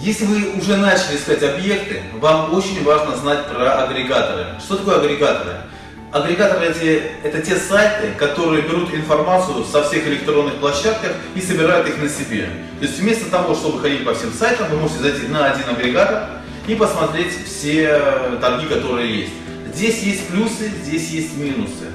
Если вы уже начали искать объекты, вам очень важно знать про агрегаторы. Что такое агрегаторы? Агрегаторы эти, это те сайты, которые берут информацию со всех электронных площадках и собирают их на себе. То есть вместо того, чтобы ходить по всем сайтам, вы можете зайти на один агрегатор и посмотреть все торги, которые есть. Здесь есть плюсы, здесь есть минусы.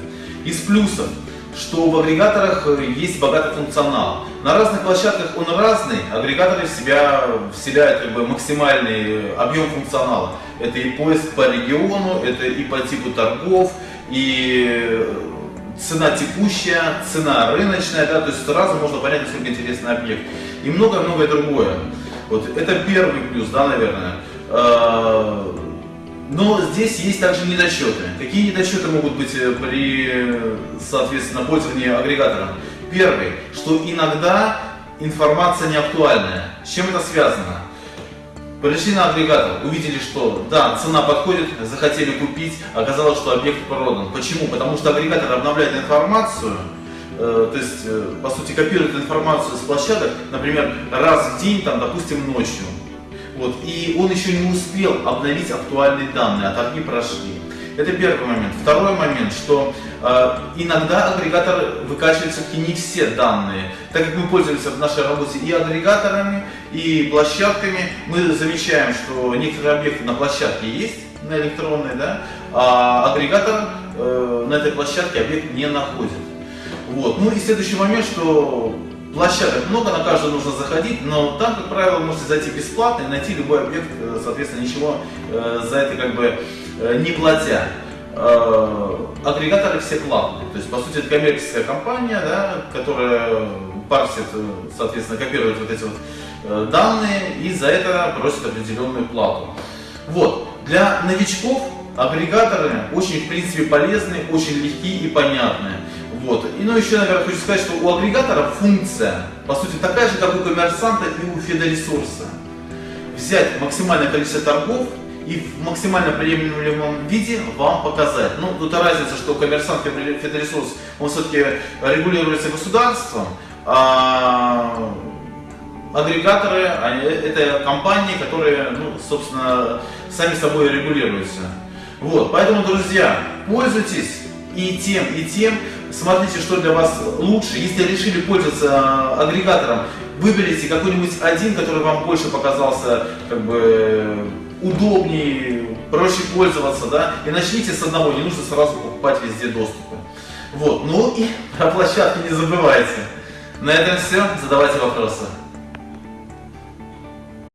Из плюсов что в агрегаторах э, есть богатый функционал. На разных площадках он разный, агрегаторы в себя вселяют как бы, максимальный объем функционала. Это и поиск по региону, это и по типу торгов, и э, цена текущая, цена рыночная, да, то есть сразу можно понять, насколько интересный объект. И многое-многое другое. Вот это первый плюс, да, наверное. Но здесь есть также недочеты. Какие недочеты могут быть э, при, соответственно, пользовании агрегатором? Первый, что иногда информация не актуальная. С чем это связано? Пришли на агрегатор, увидели, что да, цена подходит, захотели купить, оказалось, что объект продан. Почему? Потому что агрегатор обновляет информацию, э, то есть, э, по сути, копирует информацию с площадок, например, раз в день, там, допустим, ночью. Вот, и он еще не успел обновить актуальные данные, а торги прошли. Это первый момент. Второй момент, что э, иногда агрегатор выкачивает все-таки не все данные. Так как мы пользуемся в нашей работе и агрегаторами, и площадками, мы замечаем, что некоторые объекты на площадке есть, на электронной, да, а агрегатор э, на этой площадке объект не находит. Вот. Ну и следующий момент, что площадок много, на каждую нужно заходить, но там, как правило, вы можете зайти бесплатно и найти любой объект, э, соответственно, ничего э, за это как бы э, не платя. Агрегаторы все платные, то есть, по сути, это коммерческая компания, да, которая парсит, соответственно, копирует вот эти вот данные и за это просит определенную плату. Вот. Для новичков агрегаторы очень, в принципе, полезны, очень легкие и понятные. Вот. И ну еще, наверное, хочу сказать, что у агрегатора функция, по сути, такая же, как у коммерсанта и у фидоресурса. Взять максимальное количество торгов и в максимально приемлемом виде вам показать. Ну, тут разница, что коммерсант фидоресурс, он все-таки регулируется государством, а агрегаторы, это компании, которые, ну, собственно, сами собой регулируются. Вот, поэтому, друзья, пользуйтесь и тем, и тем. Смотрите, что для вас лучше. Если решили пользоваться агрегатором, выберите какой-нибудь один, который вам больше показался как бы удобнее, проще пользоваться, да, и начните с одного, не нужно сразу покупать везде доступы. Вот, ну и про площадки не забывайте. На этом все, задавайте вопросы.